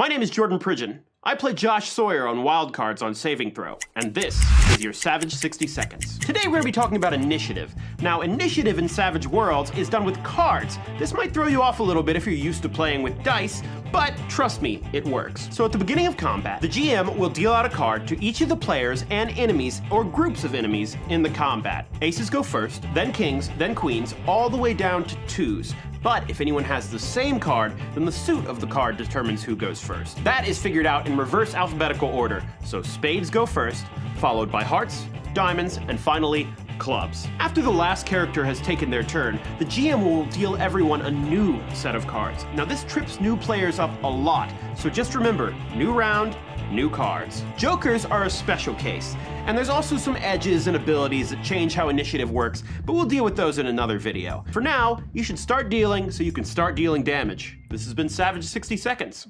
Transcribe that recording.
My name is Jordan Pridgeon. I play Josh Sawyer on Wildcards on Saving Throw, and this is your Savage 60 Seconds. Today we're going to be talking about initiative. Now, initiative in Savage Worlds is done with cards. This might throw you off a little bit if you're used to playing with dice, but trust me, it works. So at the beginning of combat, the GM will deal out a card to each of the players and enemies, or groups of enemies, in the combat. Aces go first, then kings, then queens, all the way down to twos. But if anyone has the same card, then the suit of the card determines who goes first. That is figured out in reverse alphabetical order, so spades go first, followed by hearts, diamonds, and finally, clubs. After the last character has taken their turn, the GM will deal everyone a new set of cards. Now this trips new players up a lot, so just remember, new round, new cards. Jokers are a special case, and there's also some edges and abilities that change how initiative works, but we'll deal with those in another video. For now, you should start dealing so you can start dealing damage. This has been Savage 60 Seconds.